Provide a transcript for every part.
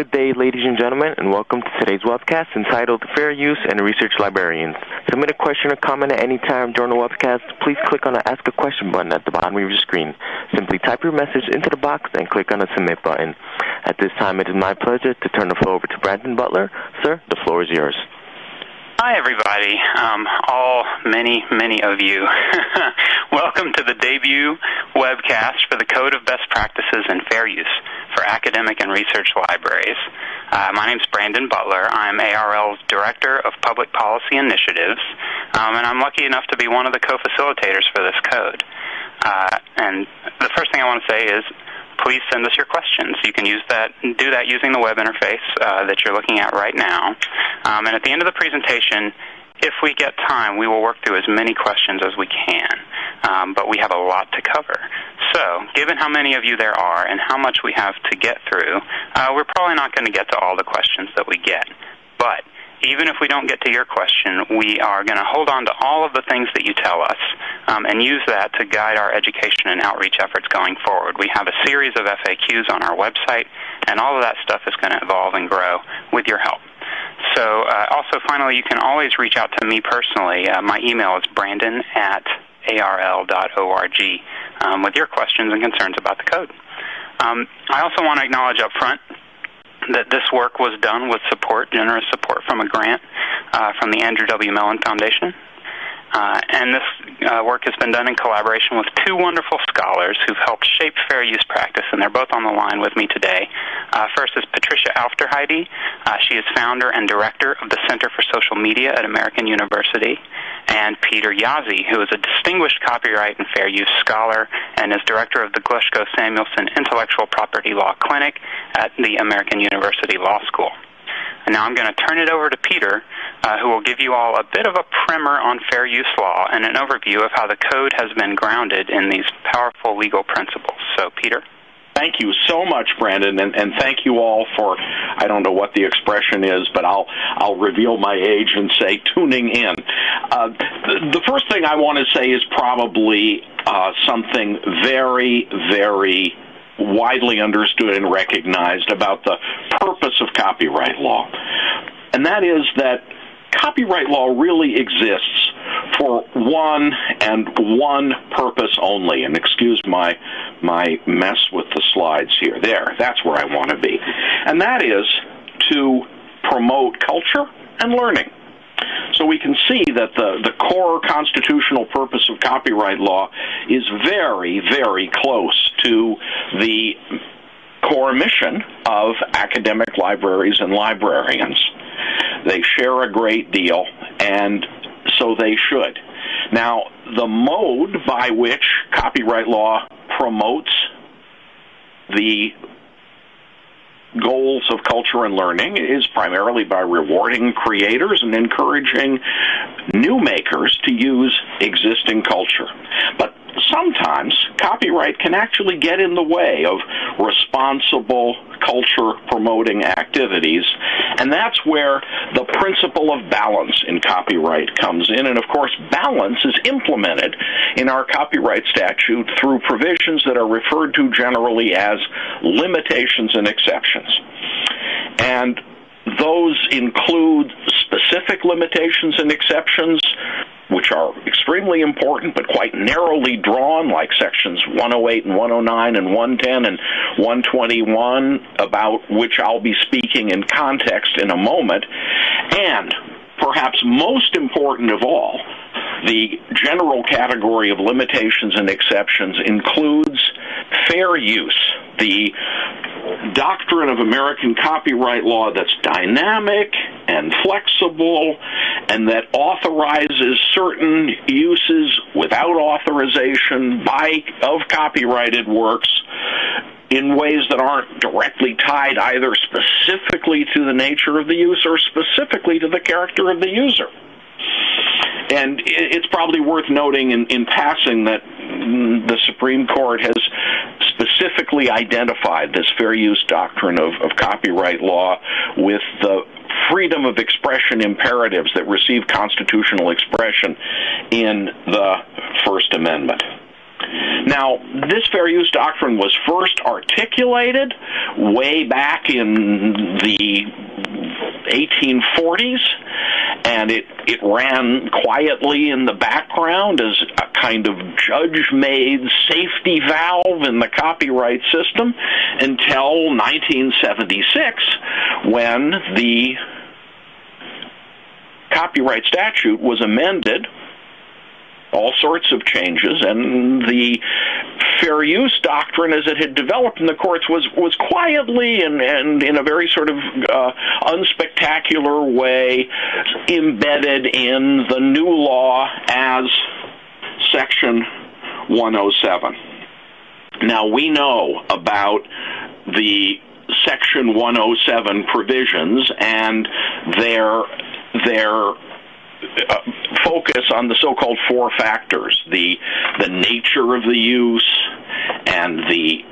Good day, ladies and gentlemen, and welcome to today's webcast entitled Fair Use and Research Librarians. Submit a question or comment at any time during the webcast. Please click on the Ask a Question button at the bottom of your screen. Simply type your message into the box and click on the Submit button. At this time, it is my pleasure to turn the floor over to Brandon Butler. Sir, the floor is yours. Hi, everybody. Um, all, many, many of you. Welcome to the debut webcast for the Code of Best Practices and Fair Use for Academic and Research Libraries. Uh, my name is Brandon Butler. I'm ARL's Director of Public Policy Initiatives, um, and I'm lucky enough to be one of the co-facilitators for this code. Uh, and the first thing I want to say is please send us your questions. You can use that, do that using the web interface uh, that you're looking at right now. Um, and at the end of the presentation, if we get time, we will work through as many questions as we can. Um, but we have a lot to cover. So, given how many of you there are and how much we have to get through, uh, we're probably not going to get to all the questions that we get. But even if we don't get to your question, we are going to hold on to all of the things that you tell us um, and use that to guide our education and outreach efforts going forward. We have a series of FAQs on our website, and all of that stuff is going to evolve and grow with your help. So, uh, also, finally, you can always reach out to me personally. Uh, my email is brandon at arl.org um, with your questions and concerns about the code. Um, I also want to acknowledge up front that this work was done with support, generous support from a grant uh, from the Andrew W. Mellon Foundation. Uh, and this uh, work has been done in collaboration with two wonderful scholars who've helped shape fair use practice, and they're both on the line with me today. Uh, first is Patricia Aufderheide. Uh, she is founder and director of the Center for Social Media at American University. And Peter Jaszi, who is a distinguished copyright and fair use scholar and is director of the Glushko Samuelson Intellectual Property Law Clinic at the American University Law School. And now I'm going to turn it over to Peter, uh, who will give you all a bit of a primer on fair use law and an overview of how the code has been grounded in these powerful legal principles. So, Peter? Thank you so much, Brandon, and, and thank you all for I don't know what the expression is, but I'll I'll reveal my age and say tuning in. Uh, the, the, first thing I want to say is probably uh, something very very widely understood and recognized about the purpose of copyright law. And that is that copyright law really exists for one and one purpose only. And excuse my my mess with the slides here. There, that's where I want to be. And that is to promote culture and learning. So we can see that the, the core constitutional purpose of copyright law is very, very close to the core mission of academic libraries and librarians. They share a great deal, and so they should. Now, the mode by which copyright law promotes the goals of culture and learning is primarily by rewarding creators and encouraging new makers to use existing culture. But sometimes copyright can actually get in the way of responsible culture promoting activities, and that's where the principle of balance in copyright comes in. And of course, balance is implemented in our copyright statute through provisions that are referred to generally as limitations and exceptions. And those include specific limitations and exceptions which are extremely important but quite narrowly drawn, like sections 108 and 109 and 110 and 121, about which I'll be speaking in context in a moment. And perhaps most important of all, the general category of limitations and exceptions includes fair use, the doctrine of American copyright law that's dynamic and flexible and that authorizes certain uses without authorization by of copyrighted works in ways that aren't directly tied either specifically to the nature of the use or specifically to the character of the user. And it's probably worth noting in, in passing that the Supreme Court has specifically identified this fair use doctrine of, of copyright law with the freedom of expression imperatives that receive constitutional expression in the First Amendment. Now, this fair use doctrine was first articulated way back in the 1840s, and it, it ran quietly in the background as a kind of judge made safety valve in the copyright system until 1976 when the copyright statute was amended all sorts of changes, and the fair use doctrine, as it had developed in the courts, was was quietly and, and in a very sort of uh, unspectacular way embedded in the new law as Section 107. Now we know about the Section 107 provisions and their their Uh, focus on the so-called four factors: the the nature of the use and the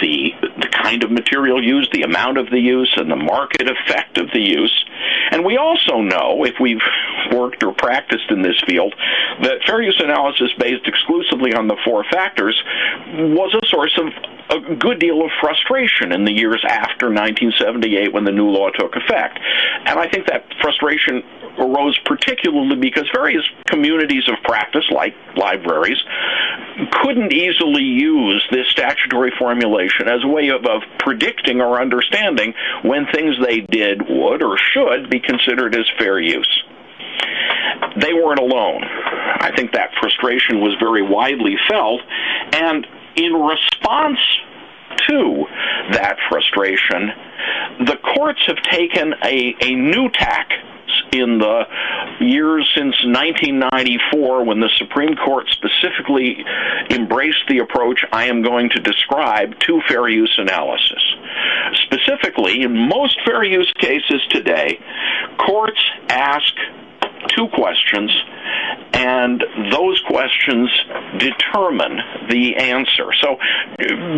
the the kind of material used, the amount of the use, and the market effect of the use. And we also know, if we've worked or practiced in this field, that fair use analysis based exclusively on the four factors was a source of a good deal of frustration in the years after 1978 when the new law took effect. And I think that frustration arose particularly because various communities of practice, like libraries, couldn't easily use this statutory formulation as a way of, of predicting or understanding when things they did would or should be considered as fair use they weren't alone. I think that frustration was very widely felt, and in response to that frustration, the courts have taken a, a new tack in the years since 1994 when the Supreme Court specifically embraced the approach I am going to describe to fair use analysis. Specifically, in most fair use cases today, courts ask two questions, and those questions determine the answer. So,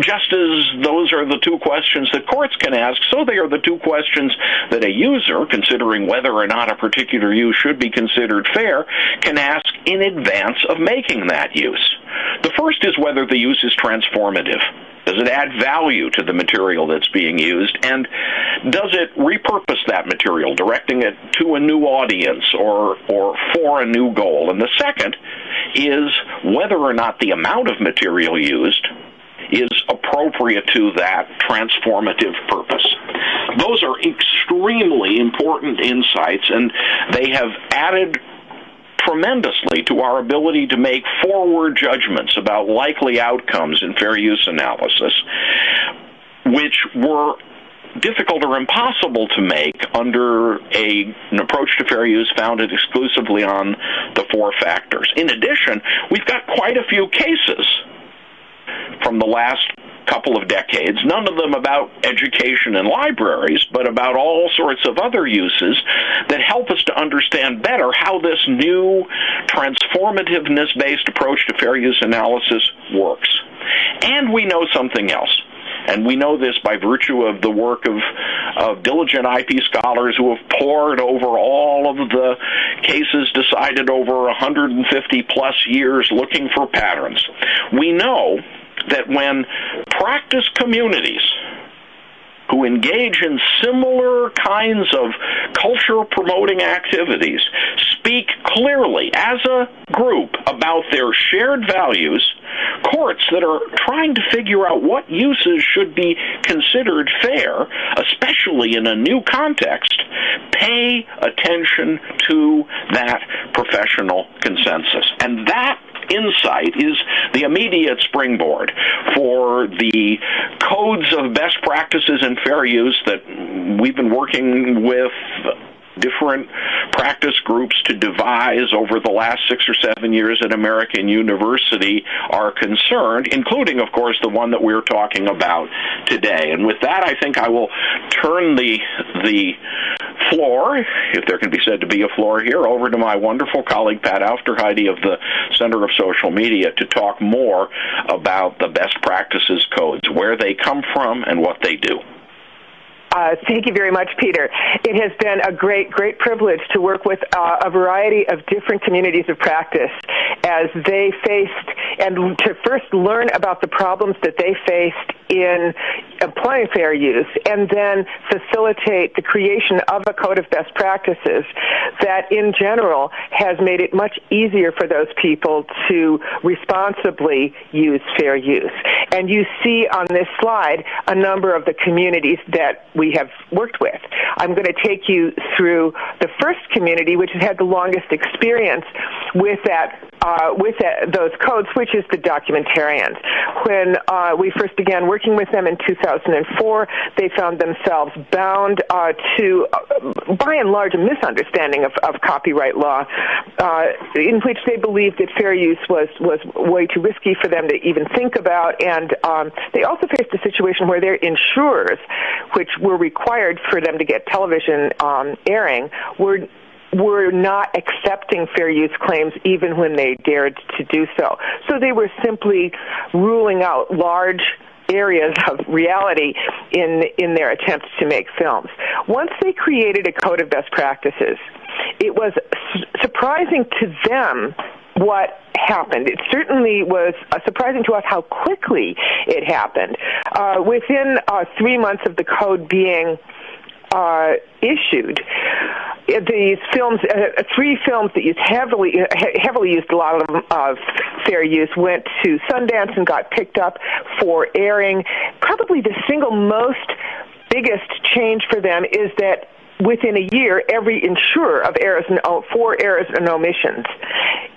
just as those are the two questions that courts can ask, so they are the two questions that a user, considering whether or not a particular use should be considered fair, can ask in advance of making that use. The first is whether the use is transformative. Does it add value to the material that's being used? And does it repurpose that material, directing it to a new audience or, or for a new goal? And the second is whether or not the amount of material used is appropriate to that transformative purpose. Those are extremely important insights, and they have added tremendously to our ability to make forward judgments about likely outcomes in fair use analysis, which were difficult or impossible to make under a, an approach to fair use founded exclusively on the four factors. In addition, we've got quite a few cases from the last couple of decades, none of them about education and libraries, but about all sorts of other uses that help us to understand better how this new transformativeness based approach to fair use analysis works. And we know something else. And we know this by virtue of the work of, of diligent IP scholars who have pored over all of the cases decided over 150 plus years looking for patterns. We know that when practice communities who engage in similar kinds of culture promoting activities speak clearly as a group about their shared values, courts that are trying to figure out what uses should be considered fair, especially in a new context, pay attention to that professional consensus. And that insight is the immediate springboard for the codes of best practices and fair use that we've been working with different practice groups to devise over the last six or seven years at American University are concerned, including, of course, the one that we're talking about today. And with that, I think I will turn the the floor, if there can be said to be a floor here, over to my wonderful colleague Pat Aufderheide of the Center of Social Media to talk more about the best practices codes, where they come from, and what they do. Uh, thank you very much, Peter. It has been a great, great privilege to work with uh, a variety of different communities of practice as they faced and to first learn about the problems that they faced in applying fair use and then facilitate the creation of a code of best practices that in general has made it much easier for those people to responsibly use fair use. And you see on this slide a number of the communities that we have worked with. I'm going to take you through the first community, which has had the longest experience with that uh, with that, those codes, which is the documentarians. When uh, we first began working with them in 2004, they found themselves bound uh, to, uh, by and large, a misunderstanding of, of copyright law, uh, in which they believed that fair use was was way too risky for them to even think about, and um, they also faced a situation where their insurers, which were required for them to get television um, airing, were were not accepting fair use claims even when they dared to do so. So they were simply ruling out large areas of reality in in their attempts to make films. Once they created a code of best practices, it was su- surprising to them what happened. It certainly was uh, surprising to us how quickly it happened. Uh, within uh, three months of the code being uh, issued, these films, uh, three films that used heavily, heavily used a lot of of fair use, went to Sundance and got picked up for airing. Probably the single most biggest change for them is that within a year, every insurer of errors and for errors and omissions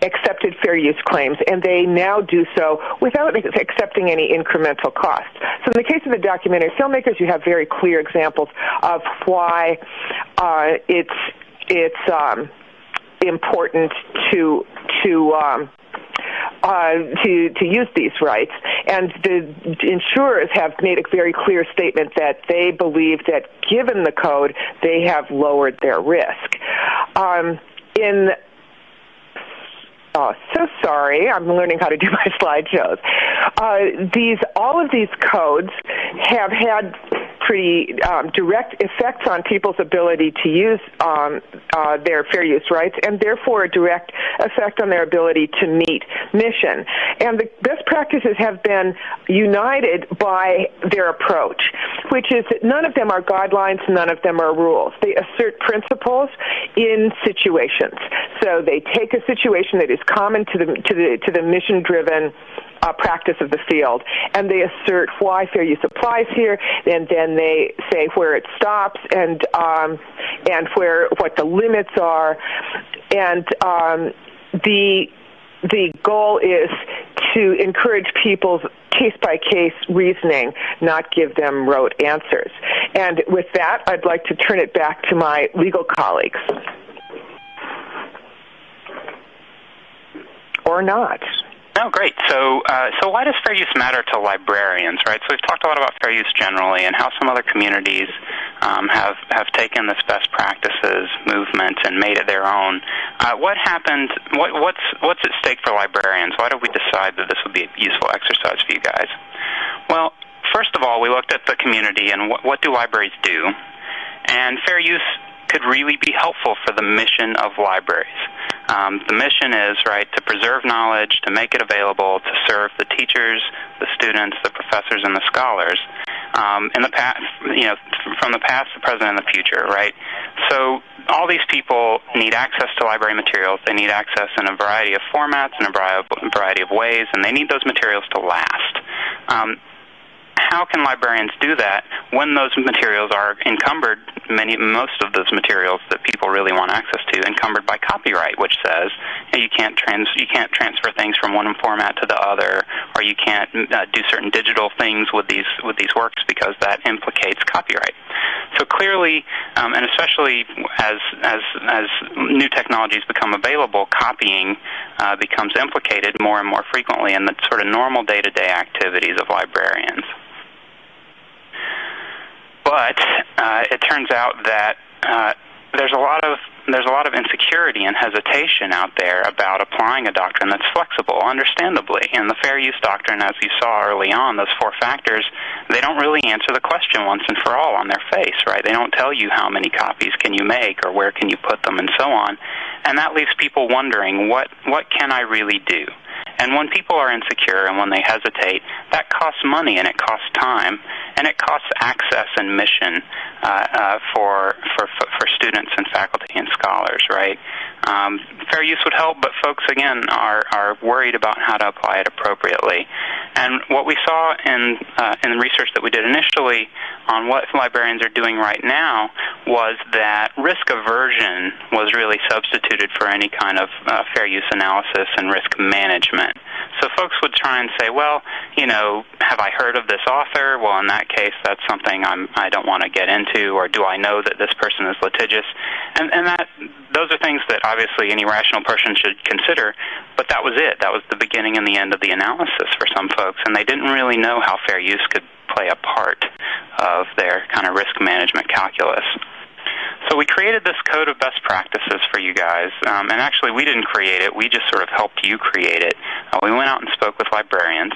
accepted fair use claims, and they now do so without accepting any incremental cost. So, in the case of the documentary filmmakers, you have very clear examples of why uh, it's it's um, important to to um, uh, to to use these rights. And the insurers have made a very clear statement that they believe that given the code, they have lowered their risk. Um, in Oh, so sorry. I'm learning how to do my slideshows. Uh, these, all of these codes have had pretty um, direct effects on people's ability to use um, uh, their fair use rights, and therefore a direct effect on their ability to meet mission. And the best practices have been united by their approach, which is that none of them are guidelines, none of them are rules. They assert principles in situations. So they take a situation that is common to the to the to the mission driven uh, practice of the field, and they assert why fair use applies here, and then they say where it stops and um, and where what the limits are, and um, the the goal is to encourage people's case by case reasoning, not give them rote answers. And with that, I'd like to turn it back to my legal colleagues. Or not. Oh, great. So, uh, so why does fair use matter to librarians, right? So we've talked a lot about fair use generally, and how some other communities um, have have taken this best practices movement and made it their own. Uh, what happened? What, what's what's at stake for librarians? Why did we decide that this would be a useful exercise for you guys? Well, first of all, we looked at the community and what do libraries do, and fair use could really be helpful for the mission of libraries. Um, the mission is right to preserve knowledge, to make it available, to serve the teachers, the students, the professors, and the scholars. Um, in the past, you know, from the past, the present, and the future, right? So all these people need access to library materials. They need access in a variety of formats in a variety of ways, and they need those materials to last. Um, how can librarians do that when those materials are encumbered, many, most of those materials that people really want access to, encumbered by copyright, which says you can't trans, you can't transfer things from one format to the other, or you can't uh, do certain digital things with these with these works because that implicates copyright. So clearly, um, and especially as as as new technologies become available, copying uh, becomes implicated more and more frequently in the sort of normal day-to-day activities of librarians. But uh, it turns out that uh, there's a lot of there's a lot of insecurity and hesitation out there about applying a doctrine that's flexible, understandably. And the fair use doctrine, as you saw early on, those four factors, they don't really answer the question once and for all on their face, right? They don't tell you how many copies can you make or where can you put them and so on. And that leaves people wondering, what what can I really do? And when people are insecure and when they hesitate, that costs money and it costs time and it costs access and mission uh, uh, for, for for students and faculty and scholars. Right? Um, fair use would help, but folks again are are worried about how to apply it appropriately. And what we saw in uh, in the research that we did initially on what librarians are doing right now was that risk aversion was really substituted for any kind of uh, fair use analysis and risk management. So folks would try and say, well, you know, have I heard of this author? Well, in that case, that's something I'm I don't want to get into, or do I know that this person is litigious? And and that those are things that obviously any rational person should consider. But that was it. That was the beginning and the end of the analysis for some folks, and they didn't really know how fair use could play a part of their kind of risk management calculus. So we created this code of best practices for you guys, um, and actually we didn't create it. We just sort of helped you create it. Uh, we went out and spoke with librarians.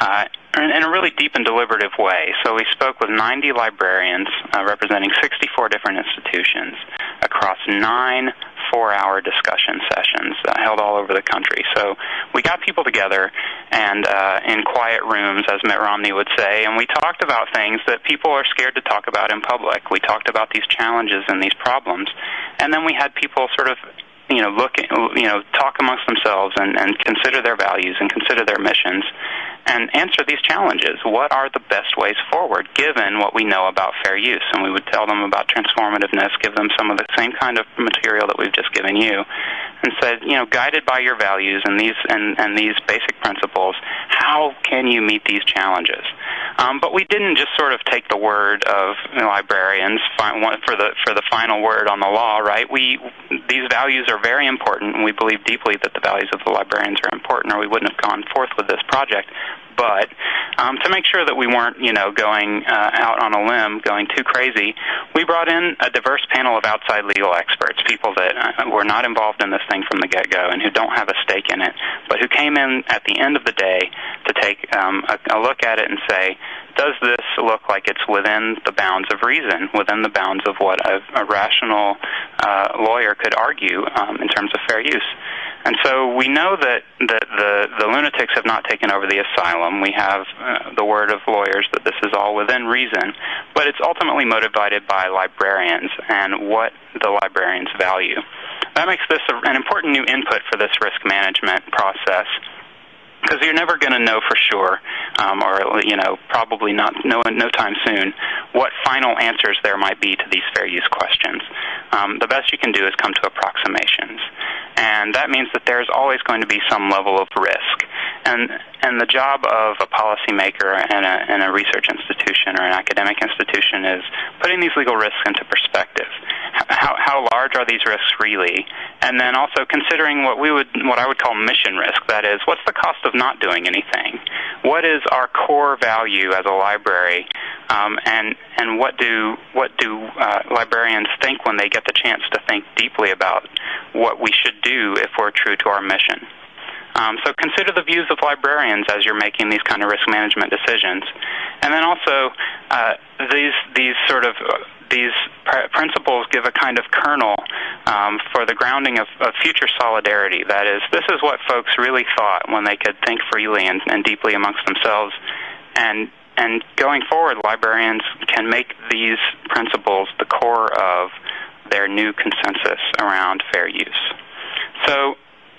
Uh, in a really deep and deliberative way. So we spoke with 90 librarians uh, representing 64 different institutions across nine four-hour discussion sessions uh, held all over the country. So we got people together and uh, in quiet rooms, as Mitt Romney would say, and we talked about things that people are scared to talk about in public. We talked about these challenges and these problems, and then we had people sort of you know look you know talk amongst themselves and, and consider their values and consider their missions and answer these challenges. What are the best ways forward given what we know about fair use? And we would tell them about transformativeness, give them some of the same kind of material that we've just given you, and said, you know, guided by your values and these and, and these basic principles, how can you meet these challenges? Um, but we didn't just sort of take the word of librarians for the for the final word on the law, right? We these values are very important, and we believe deeply that the values of the librarians are important, or we wouldn't have gone forth with this project. But um, to make sure that we weren't, you know, going uh, out on a limb, going too crazy, we brought in a diverse panel of outside legal experts, people that uh, were not involved in this thing from the get-go and who don't have a stake in it, but who came in at the end of the day to take um, a, a look at it and say, does this look like it's within the bounds of reason, within the bounds of what a, a rational uh, lawyer could argue um, in terms of fair use? And so we know that, that the, the lunatics have not taken over the asylum. We have uh, the word of lawyers that this is all within reason, but it's ultimately motivated by librarians and what the librarians value. That makes this a, an important new input for this risk management process because you're never going to know for sure, um, or you know, probably not no no time soon, what final answers there might be to these fair use questions. Um, the best you can do is come to approximations, and that means that there's always going to be some level of risk. And and the job of a policymaker and a, in a research institution or an academic institution is putting these legal risks into perspective. How, how large are these risks really? And then also considering what we would, what I would call mission risk. That is, what's the cost of not doing anything? What is our core value as a library? Um, and and what do what do uh, librarians think when they get the chance to think deeply about what we should do if we're true to our mission? Um, so consider the views of librarians as you're making these kind of risk management decisions, and then also uh, these these sort of these pr- principles give a kind of kernel um, for the grounding of, of, future solidarity. That is, this is what folks really thought when they could think freely and, and deeply amongst themselves, and and going forward, librarians can make these principles the core of their new consensus around fair use. So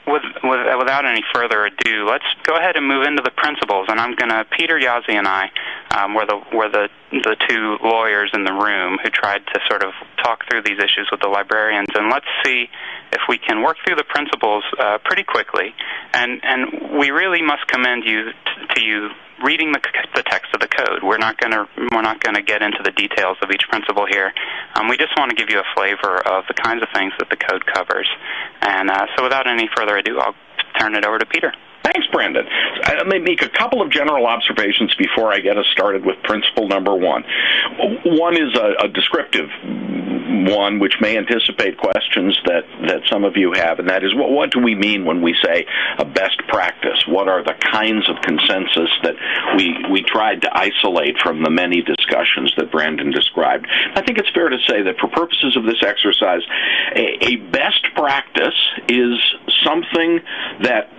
with, with, without any further ado, let's go ahead and move into the principles. And I'm going to, Peter Jaszi and I um, the, were the, the two lawyers in the room who tried to sort of talk through these issues with the librarians. And let's see if we can work through the principles uh, pretty quickly. And, and we really must commend you t- to you reading the, the text of the code. We're not going to we're not going to get into the details of each principle here. Um, we just want to give you a flavor of the kinds of things that the code covers. And uh, so, without any further ado, I'll turn it over to Peter. Thanks, Brandon. Let me make a couple of general observations before I get us started with principle number one. One is a, a descriptive one which may anticipate questions that, that some of you have, and that is what, what do we mean when we say a best practice? What are the kinds of consensus that we, we tried to isolate from the many discussions that Brandon described? I think it's fair to say that for purposes of this exercise, a, a best practice is something that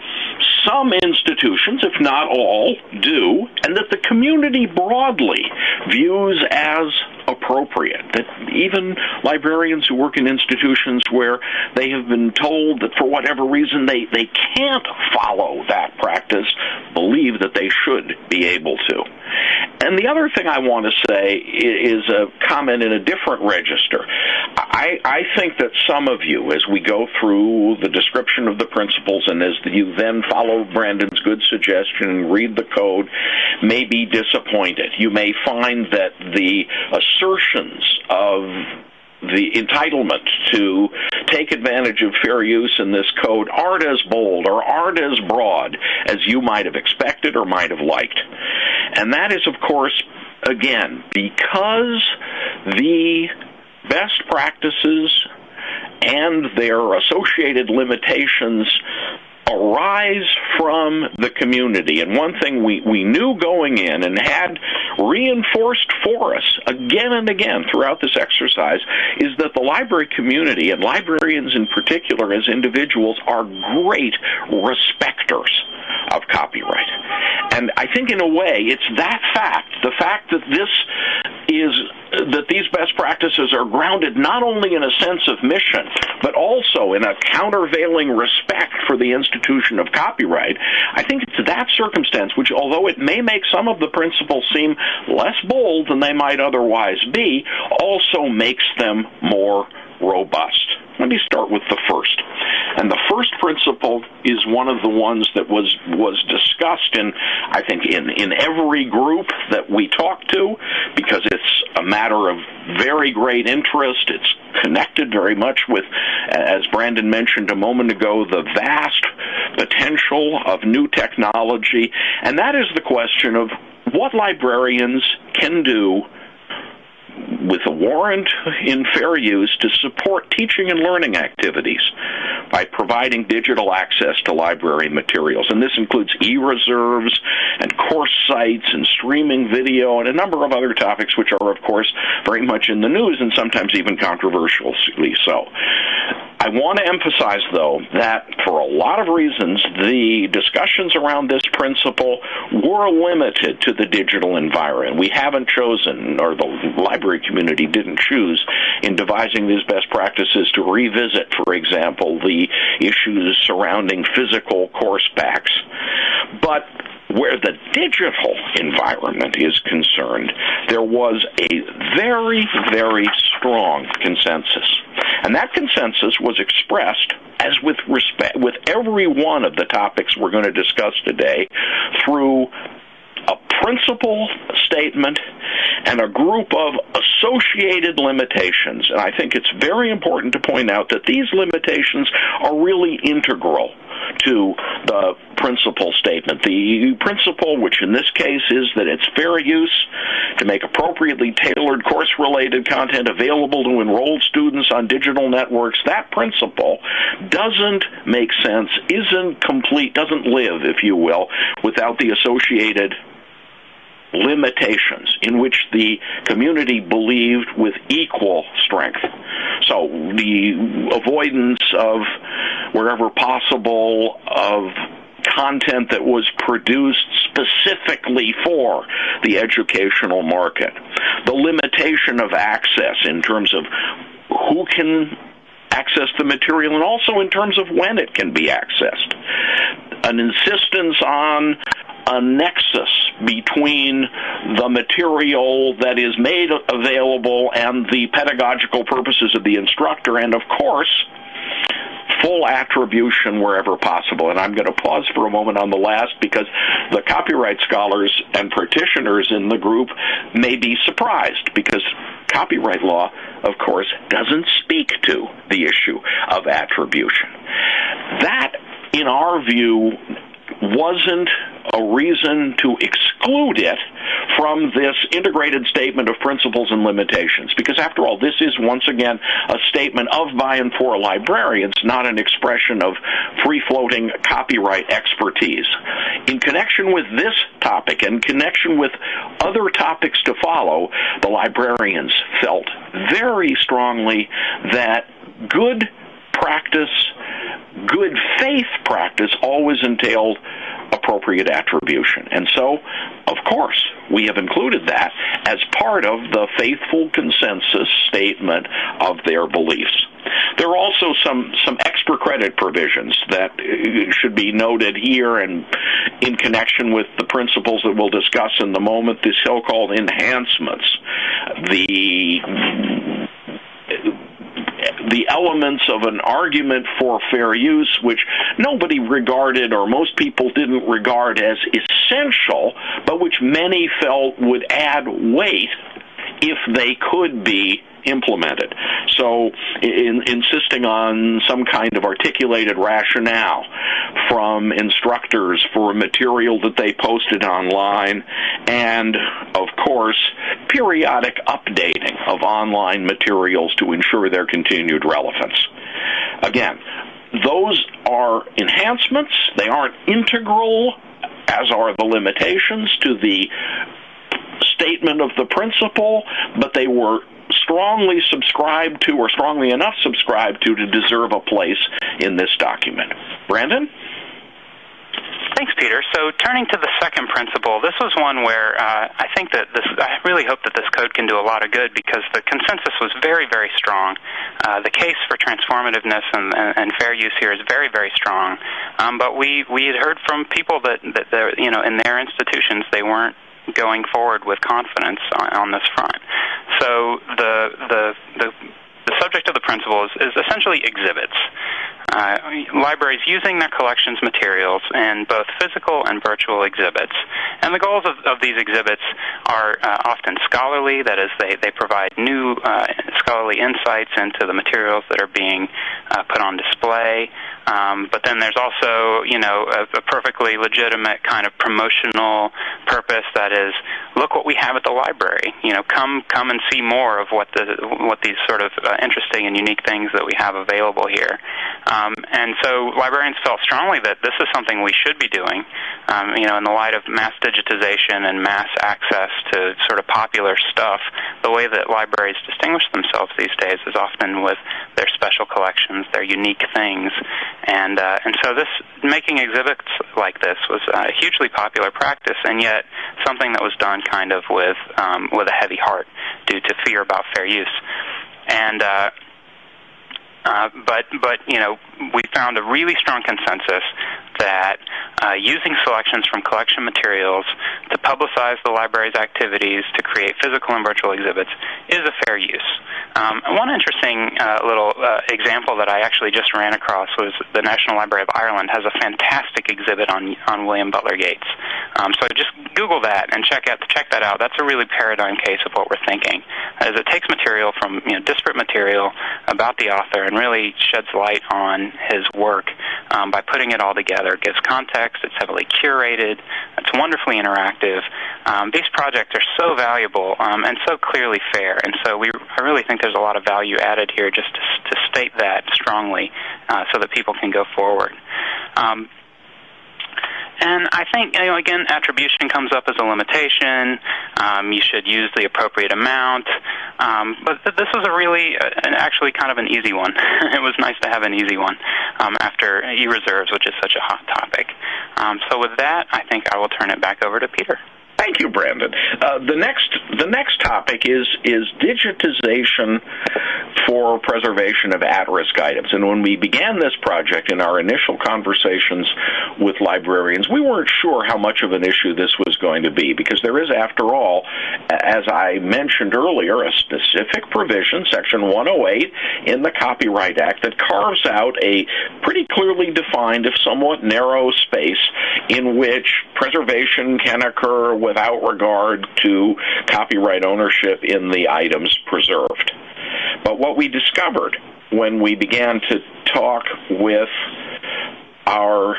some institutions, if not all, do, and that the community broadly views as appropriate. That even librarians who work in institutions where they have been told that for whatever reason they, they can't follow that practice believe that they should be able to. And the other thing I want to say is a comment in a different register. I, I think that some of you, as we go through the description of the principles and as you then follow Brandon's good suggestion and read the code, may be disappointed. You may find that the assertions of the entitlement to take advantage of fair use in this code aren't as bold or aren't as broad as you might have expected or might have liked. And that is, of course, again, because the best practices and their associated limitations arise from the community. And one thing we, we knew going in and had reinforced for us again and again throughout this exercise is that the library community, and librarians in particular as individuals, are great respecters of copyright. And I think in a way it's that fact, the fact that this is that these best practices are grounded not only in a sense of mission, but also in a countervailing respect for the institution of copyright. I think it's that circumstance which, although it may make some of the principles seem less bold than they might otherwise be, also makes them more robust. Let me start with the first. And the first principle is one of the ones that was was discussed in I think in in every group that we talk to because it's a matter of very great interest. It's connected very much with as Brandon mentioned a moment ago the vast potential of new technology and that is the question of what librarians can do with a warrant in fair use to support teaching and learning activities by providing digital access to library materials. And this includes e-reserves and course sites and streaming video and a number of other topics which are, of course, very much in the news and sometimes even controversially so. I want to emphasize, though, that for a lot of reasons, the discussions around this principle were limited to the digital environment. We haven't chosen, or the library community didn't choose, in devising these best practices to revisit, for example, the issues surrounding physical course packs. But where the digital environment is concerned, there was a very, very strong consensus. And that consensus was expressed, as with respect, with every one of the topics we're going to discuss today, through a principle statement and a group of associated limitations. And I think it's very important to point out that these limitations are really integral to the principle statement. The principle, which in this case is that it's fair use to make appropriately tailored course related content available to enrolled students on digital networks, that principle doesn't make sense, isn't complete, doesn't live, if you will, without the associated limitations in which the community believed with equal strength. So the avoidance of, wherever possible, of content that was produced specifically for the educational market. The limitation of access in terms of who can access the material and also in terms of when it can be accessed. An insistence on a nexus between the material that is made available and the pedagogical purposes of the instructor, and of course, full attribution wherever possible. And I'm going to pause for a moment on the last because the copyright scholars and practitioners in the group may be surprised because copyright law, of course, doesn't speak to the issue of attribution. That, in our view, wasn't a reason to exclude it from this integrated statement of principles and limitations. Because after all, this is once again a statement of, by, and for librarians, not an expression of free floating copyright expertise. In connection with this topic and connection with other topics to follow, the librarians felt very strongly that good practice, good faith practice always entailed appropriate attribution. And so, of course, we have included that as part of the faithful consensus statement of their beliefs. There are also some, some extra credit provisions that uh, should be noted here and in connection with the principles that we'll discuss in the moment, the so-called enhancements. The the elements of an argument for fair use, which nobody regarded or most people didn't regard as essential, but which many felt would add weight if they could be implemented. So, in, insisting on some kind of articulated rationale from instructors for material that they posted online, and of course, periodic updating of online materials to ensure their continued relevance. Again, those are enhancements, they aren't integral as are the limitations to the statement of the principle, but they were strongly subscribed to or strongly enough subscribed to to deserve a place in this document. Brandon? Thanks, Peter. So, turning to the second principle, this was one where uh, I think that this, I really hope that this code can do a lot of good because the consensus was very, very strong. Uh, the case for transformativeness and, and, fair use here is very, very strong. Um, but we, we had heard from people that, that you know, in their institutions, they weren't going forward with confidence on, on this front. So the the the the subject of the principle is, is essentially exhibits. Uh, libraries using their collections materials in both physical and virtual exhibits. And the goals of, of these exhibits are uh, often scholarly, that is, they, they provide new uh, scholarly insights into the materials that are being put on display. Um, but then there's also, you know, a, a perfectly legitimate kind of promotional purpose that is, look what we have at the library. You know, come come and see more of what the what these sort of uh, interesting and unique things that we have available here. Um, and so librarians felt strongly that this is something we should be doing. Um, you know, in the light of mass digitization and mass access to sort of popular stuff, the way that libraries distinguish themselves these days is often with their special collections, their unique things, and uh, and so this making exhibits like this was a hugely popular practice, and yet something that was done kind of with um, with a heavy heart due to fear about fair use. And uh, Uh, but but you know we found a really strong consensus that uh, using selections from collection materials to publicize the library's activities to create physical and virtual exhibits is a fair use. Um, one interesting uh, little uh, example that I actually just ran across was the National Library of Ireland has a fantastic exhibit on on William Butler Yeats. Um, so just Google that and check out check that out. That's a really paradigm case of what we're thinking, as it takes material from you know disparate material about the author and really sheds light on his work um, by putting it all together. It gives context. It's heavily curated. It's wonderfully interactive. Um, these projects are so valuable um, and so clearly fair, and so we I really think there's a lot of value added here just to, to state that strongly uh, so that people can go forward. Um, and I think, you know, again, attribution comes up as a limitation. Um, you should use the appropriate amount. Um, but th- this was a really, uh, actually kind of an easy one. it was nice to have an easy one um, after e-reserves, which is such a hot topic. Um, so with that, I think I will turn it back over to Peter. Thank you, Brandon. Uh, the next the next topic is is digitization for preservation of at-risk items. And when we began this project in our initial conversations with librarians, we weren't sure how much of an issue this was going to be because there is, after all, as I mentioned earlier, a specific provision, Section 108 in the Copyright Act, that carves out a pretty clearly defined, if somewhat narrow space in which preservation can occur without regard to copyright ownership in the items preserved. But what we discovered when we began to talk with our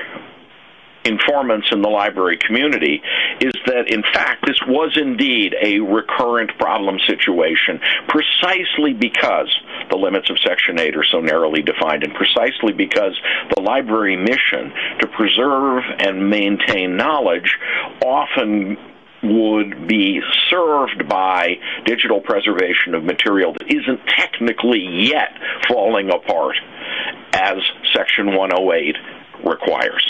informants in the library community is that, in fact, this was indeed a recurrent problem situation precisely because the limits of Section 8 are so narrowly defined and precisely because the library mission to preserve and maintain knowledge often would be served by digital preservation of material that isn't technically yet falling apart as Section 108 requires.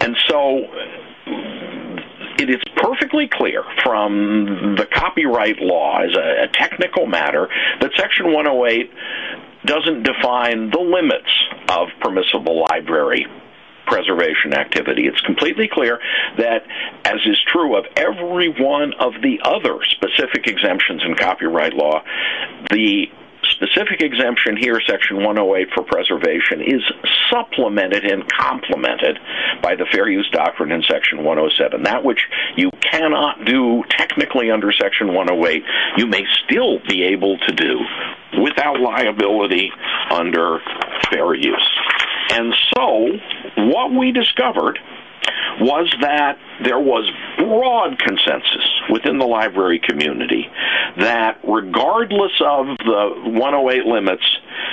And so it is perfectly clear from the copyright law as a, technical matter that Section 108 doesn't define the limits of permissible library preservation activity. It's completely clear that, as is true of every one of the other specific exemptions in copyright law, the specific exemption here, Section 108 for preservation, is supplemented and complemented by the fair use doctrine in Section 107. That which you cannot do technically under Section 108, you may still be able to do without liability under fair use. And so, what we discovered was that there was broad consensus within the library community that regardless of the 108 limits,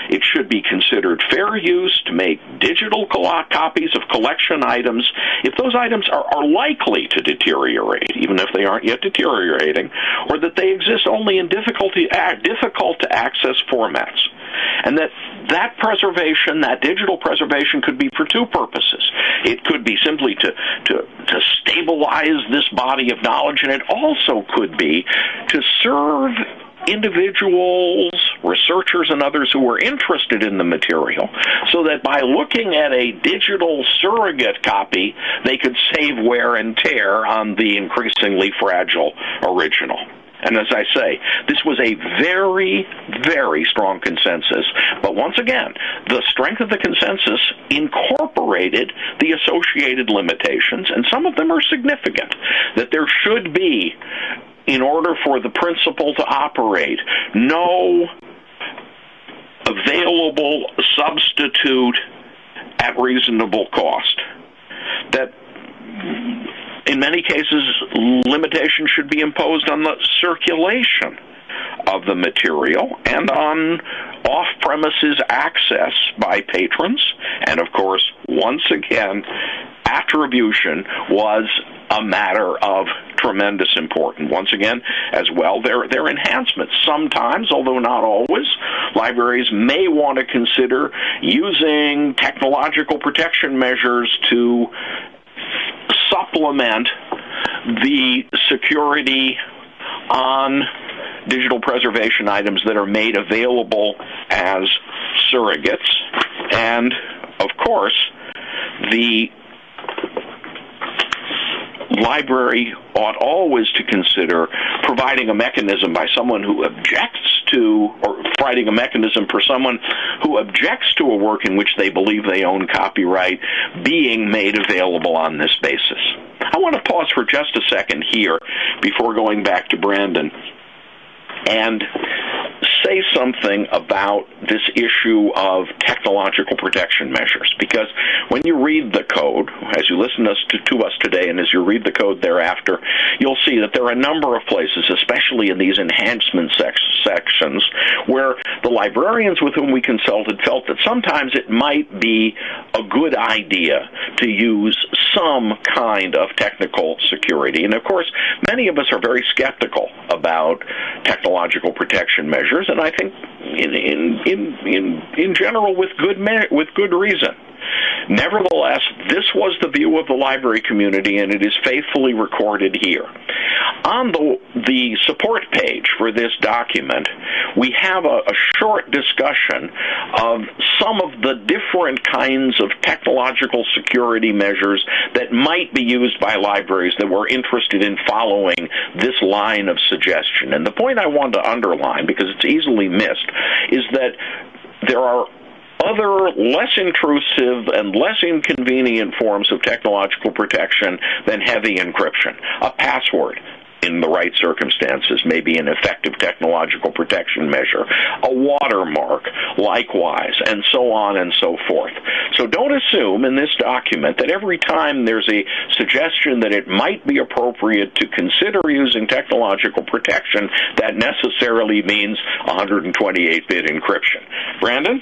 it should be considered fair use to make digital copies of collection items if those items are, are likely to deteriorate, even if they aren't yet deteriorating, or that they exist only in difficulty, difficult to access formats. And that that preservation, that digital preservation, could be for two purposes. It could be simply to, to, to stabilize this body of knowledge, and it also could be to serve individuals, researchers, and others who were interested in the material so that by looking at a digital surrogate copy, they could save wear and tear on the increasingly fragile original. And as I say, this was a very, very strong consensus. But once again, the strength of the consensus incorporated the associated limitations, and some of them are significant. That there should be, in order for the principle to operate, no available substitute at reasonable cost. That in many cases, limitations should be imposed on the circulation of the material and on off premises access by patrons. And of course, once again, attribution was a matter of tremendous importance. Once again, as well, there are enhancements. Sometimes, although not always, libraries may want to consider using technological protection measures to supplement the security on digital preservation items that are made available as surrogates. And of course, the library ought always to consider providing a mechanism by someone who objects to, or providing a mechanism for someone who objects to a work in which they believe they own copyright being made available on this basis. I want to pause for just a second here before going back to Brandon and say something about this issue of technological protection measures because when you read the code, as you listen to, to us today and as you read the code thereafter, you'll see that there are a number of places, especially in these enhancement sec- sections, where the librarians with whom we consulted felt that sometimes it might be a good idea to use some kind of technical security. And of course, many of us are very skeptical about technological protection measures, and I think in in in in, in general with good with good reason. Nevertheless, this was the view of the library community, and it is faithfully recorded here. On the, the support page for this document, we have a, a short discussion of some of the different kinds of technological security measures that might be used by libraries that were interested in following this line of suggestion. And the point I want to underline, because it's easily missed, is that there are other less intrusive and less inconvenient forms of technological protection than heavy encryption. A password, in the right circumstances may be an effective technological protection measure. A watermark, likewise, and so on and so forth. So don't assume in this document that every time there's a suggestion that it might be appropriate to consider using technological protection, that necessarily means 128-bit encryption. Brandon?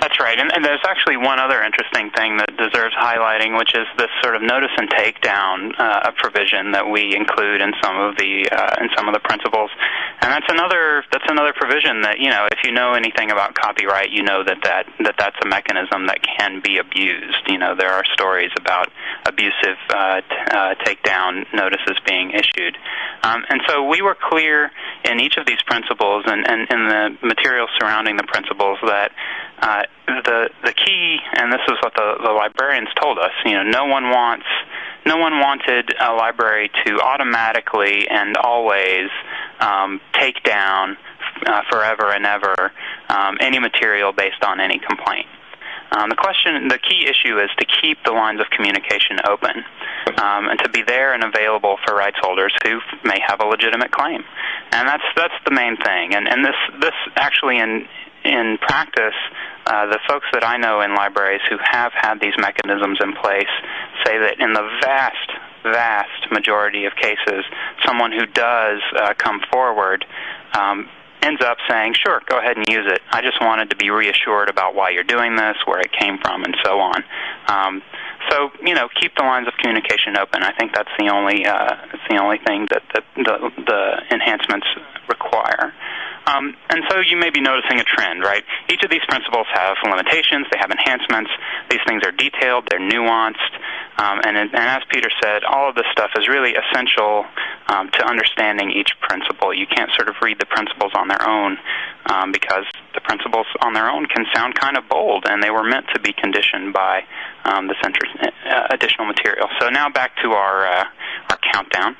That's right, and, and, there's actually one other interesting thing that deserves highlighting, which is this sort of notice and takedown uh, provision that we include in some of the uh, in some of the principles, and that's another that's another provision that you know if you know anything about copyright, you know that that, that that's a mechanism that can be abused. You know there are stories about abusive uh, t- uh, takedown notices being issued, um, and so we were clear in each of these principles and, and in the material surrounding the principles that uh, the the key, and this is what the, the librarians told us. You know, no one wants no one wanted a library to automatically and always um, take down uh, forever and ever um, any material based on any complaint. Um, the question, the key issue is to keep the lines of communication open um, and to be there and available for rights holders who may have a legitimate claim, and that's that's the main thing. And and this this actually in in practice, uh, the folks that I know in libraries who have had these mechanisms in place say that in the vast, vast majority of cases, someone who does uh, come forward um, ends up saying, sure, go ahead and use it. I just wanted to be reassured about why you're doing this, where it came from, and so on. Um, so you know, keep the lines of communication open. I think that's the only uh, that's the only thing that the, the, the enhancements require. And so you may be noticing a trend, right? Each of these principles have limitations, they have enhancements. These things are detailed, they're nuanced. Um, and, and, as Peter said, all of this stuff is really essential um, to understanding each principle. You can't sort of read the principles on their own um, because the principles on their own can sound kind of bold, and they were meant to be conditioned by um, this uh, additional material. So now back to our, uh, our countdown.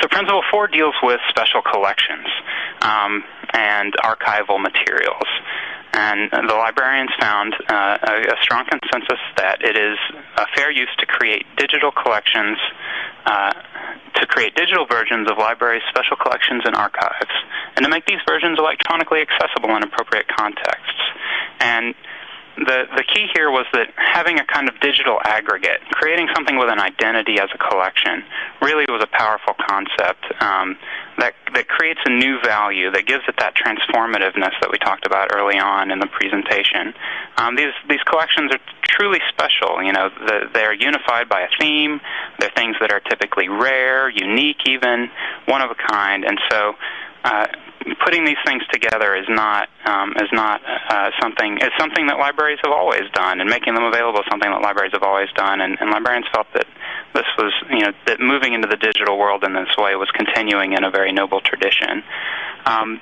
So Principle 4 deals with special collections um, and archival materials. And the librarians found uh, a, a, strong consensus that it is a fair use to create digital collections, uh, to create digital versions of libraries' special collections and archives, and to make these versions electronically accessible in appropriate contexts. And the the key here was that having a kind of digital aggregate, creating something with an identity as a collection, really was a powerful concept um, that that creates a new value that gives it that transformativeness that we talked about early on in the presentation. Um, these these collections are truly special. You know, the, they're unified by a theme. They're things that are typically rare, unique, even one of a kind, and so. Uh, putting these things together is not um, is not uh, something is something that libraries have always done, and making them available is something that libraries have always done. And, and librarians felt that this was you know that moving into the digital world in this way was continuing in a very noble tradition. Um,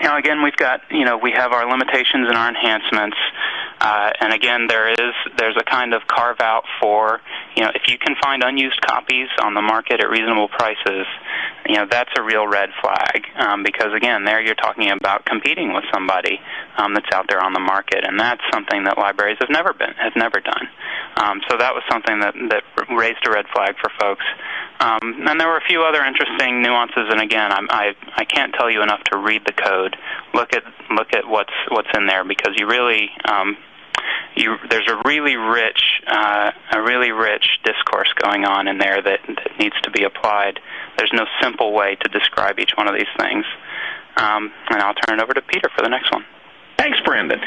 you again, we've got you know we have our limitations and our enhancements, uh, and again, there is there's a kind of carve out for you know if you can find unused copies on the market at reasonable prices, you know that's a real red flag um, because again, there you're talking about competing with somebody um, that's out there on the market, and that's something that libraries have never been have never done. Um, so that was something that that raised a red flag for folks. Um, and there were a few other interesting nuances, and again, I'm, I I can't tell you enough to read the code. Look at look at what's what's in there because you really um, you, there's a really rich, uh, a really rich discourse going on in there that, that needs to be applied. There's no simple way to describe each one of these things. Um, and I'll turn it over to Peter for the next one. Thanks, Brandon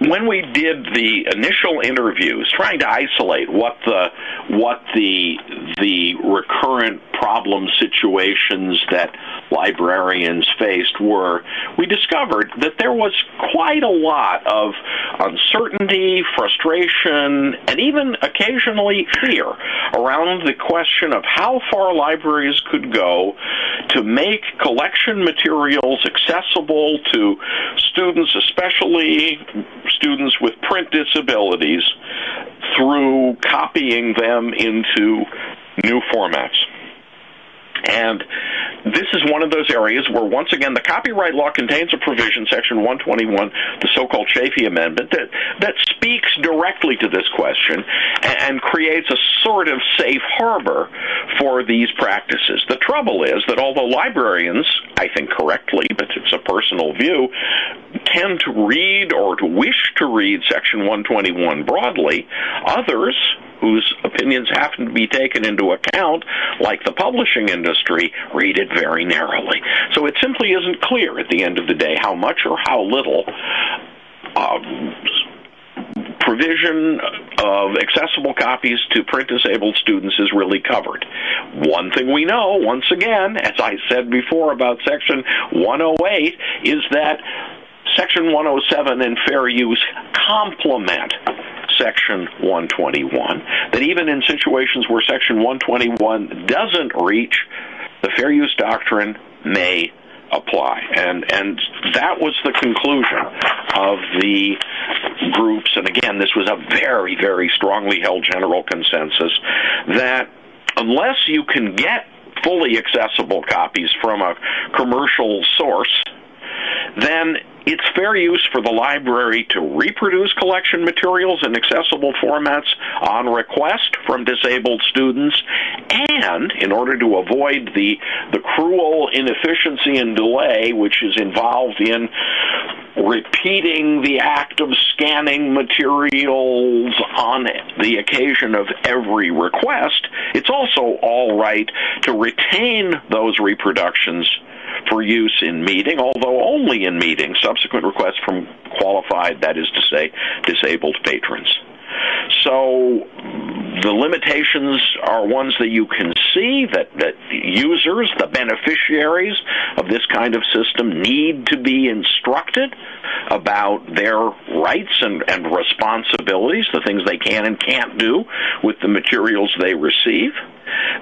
when we did the initial interviews, trying to isolate what the what the the recurrent problem situations that librarians faced were, we discovered that there was quite a lot of uncertainty, frustration, and even occasionally fear around the question of how far libraries could go to make collection materials accessible to students, especially students with print disabilities through copying them into new formats. And this is one of those areas where, once again, the copyright law contains a provision, Section 121, the so-called Chafee Amendment, that that speaks directly to this question and, and creates a sort of safe harbor for these practices. The trouble is that although librarians, I think correctly, but it's a personal view, tend to read or to wish to read Section 121 broadly, others whose opinions happen to be taken into account, like the publishing industry, read it very narrowly. So it simply isn't clear at the end of the day how much or how little. Um, provision of accessible copies to print disabled students is really covered. One thing we know, once again, as I said before about Section 108, is that Section 107 and fair use complement Section 121. That even in situations where Section 121 doesn't reach, the fair use doctrine may apply. And and that was the conclusion of the groups. And again, this was a very, very strongly held general consensus that unless you can get fully accessible copies from a commercial source, then it's fair use for the library to reproduce collection materials in accessible formats on request from disabled students, and in order to avoid the, the cruel inefficiency and delay which is involved in repeating the act of scanning materials on the occasion of every request, it's also all right to retain those reproductions for use in meeting, although only in meeting, subsequent requests from qualified, that is to say, disabled patrons. So the limitations are ones that you can see that, that users, the beneficiaries of this kind of system, need to be instructed about their rights and, and responsibilities, the things they can and can't do with the materials they receive.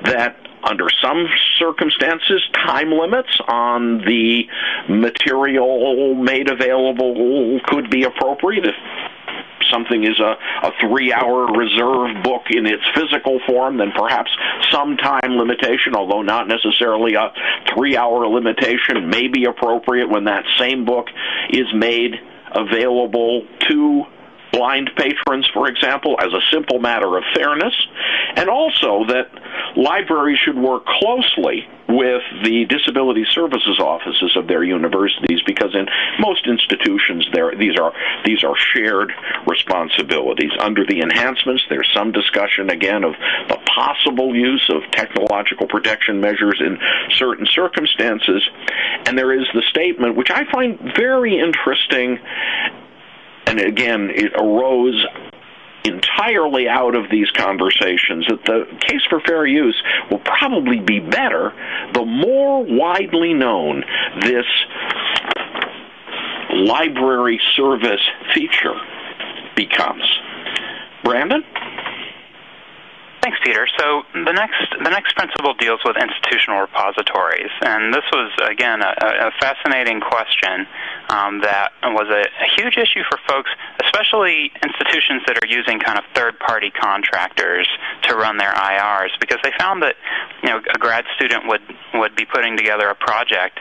That under some circumstances, time limits on the material made available could be appropriate if something is a, a three hour reserve book in its physical form, then perhaps some time limitation, although not necessarily a three hour limitation, may be appropriate when that same book is made available to blind patrons, for example, as a simple matter of fairness, and also that libraries should work closely with the disability services offices of their universities because in most institutions there these are these are shared responsibilities. Under the enhancements there's some discussion again of the possible use of technological protection measures in certain circumstances. And there is the statement which I find very interesting and again, it arose entirely out of these conversations that the case for fair use will probably be better the more widely known this library service feature becomes. Brandon? Thanks, Peter. So the next the next principle deals with institutional repositories, and this was again a, a fascinating question um, that was a, a huge issue for folks, especially institutions that are using kind of third-party contractors to run their IRs, because they found that you know a grad student would would be putting together a project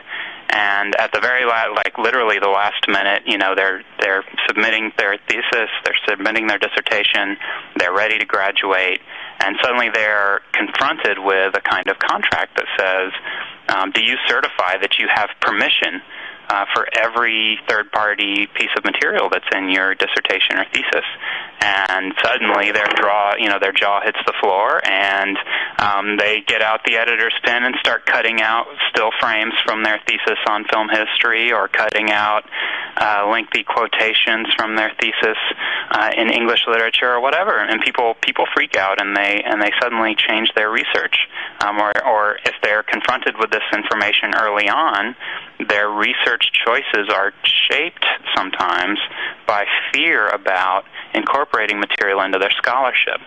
and at the very last, like literally the last minute, you know, they're they're submitting their thesis, they're submitting their dissertation, they're ready to graduate, and suddenly they're confronted with a kind of contract that says, um, "Do you certify that you have permission?" Uh, for every third party piece of material that's in your dissertation or thesis and suddenly their jaw, you know, their jaw hits the floor, and um, they get out the editor's pen and start cutting out still frames from their thesis on film history, or cutting out uh, lengthy quotations from their thesis uh, in English literature, or whatever. And people people freak out, and they and they suddenly change their research, um, or or if they're confronted with this information early on, their research choices are shaped sometimes by fear about incorporating material into their scholarship.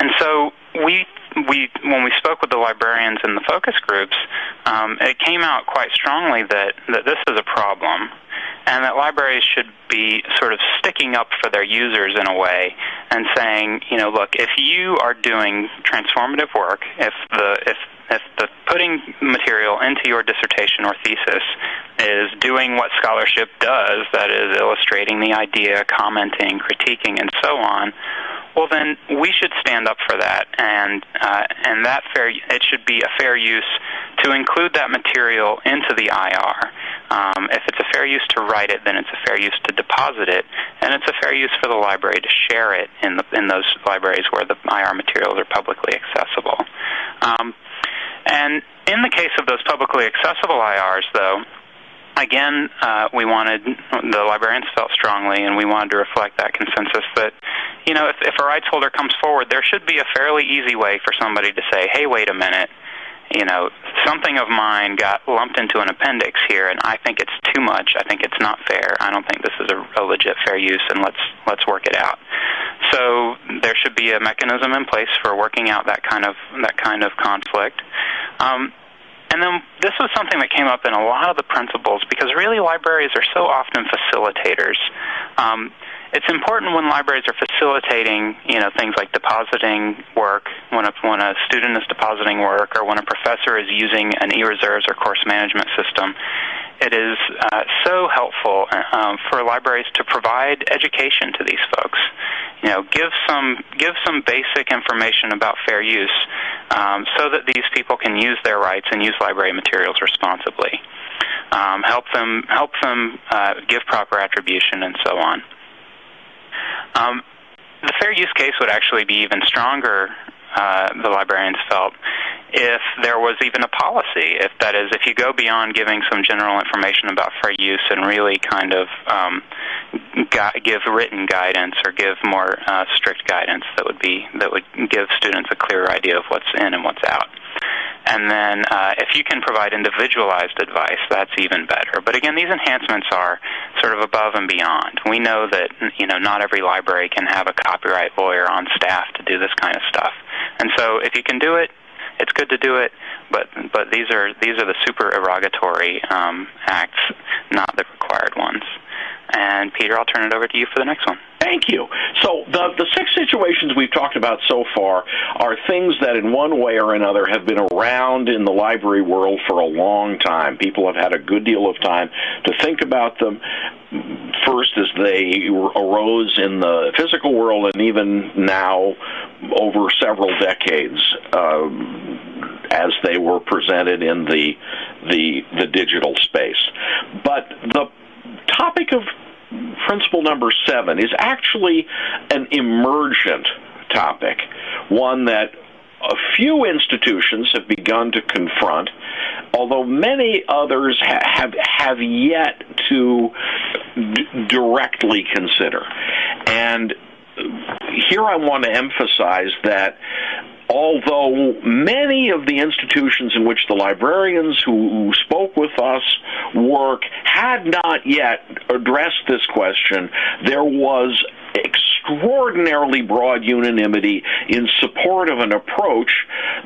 And so we we when we spoke with the librarians in the focus groups, um, it came out quite strongly that that this is a problem, and that libraries should be sort of sticking up for their users in a way and saying, you know, look, if you are doing transformative work, if the if if the putting material into your dissertation or thesis is doing what scholarship does, that is illustrating the idea, commenting, critiquing, and so on, well then we should stand up for that, and uh, and that fair it should be a fair use to include that material into the IR. Um, if it's a fair use to write it, then it's a fair use to deposit it, and it's a fair use for the library to share it in the in those libraries where the IR materials are publicly accessible. Um, and in the case of those publicly accessible IRs, though, again, uh, we wanted the librarians felt strongly, and we wanted to reflect that consensus that, you know, if, if a rights holder comes forward, there should be a fairly easy way for somebody to say, "Hey, wait a minute." You know, something of mine got lumped into an appendix here, and I think it's too much. I think it's not fair. I don't think this is a, a legit fair use, and let's let's work it out. So there should be a mechanism in place for working out that kind of that kind of conflict. Um, and then this was something that came up in a lot of the principles because really libraries are so often facilitators. Um, it's important when libraries are facilitating, you know, things like depositing work, when a, when a student is depositing work, or when a professor is using an e-reserves or course management system. It is uh, so helpful um, for libraries to provide education to these folks. You know, give some give some basic information about fair use, um, so that these people can use their rights and use library materials responsibly. Um, help them help them uh, give proper attribution and so on. Um, the fair use case would actually be even stronger, uh, the librarians felt, if there was even a policy. If that is, if you go beyond giving some general information about fair use and really kind of um, give written guidance or give more uh, strict guidance that would be that would give students a clearer idea of what's in and what's out. And then uh, if you can provide individualized advice, that's even better. But again, these enhancements are sort of above and beyond. We know that you know not every library can have a copyright lawyer on staff to do this kind of stuff. And so if you can do it, it's good to do it. But but these are these are the supererogatory um, acts, not the required ones. And Peter, I'll turn it over to you for the next one. Thank you. So the the six situations we've talked about so far are things that in one way or another have been around in the library world for a long time. People have had a good deal of time to think about them first as they arose in the physical world and even now over several decades uh, as they were presented in the the the digital space. But the topic of principle number seven is actually an emergent topic, one that a few institutions have begun to confront, although many others ha- have have yet to d- directly consider. And here I want to emphasize that although many of the institutions in which the librarians who, spoke with us work had not yet addressed this question, there was extraordinarily broad unanimity in support of an approach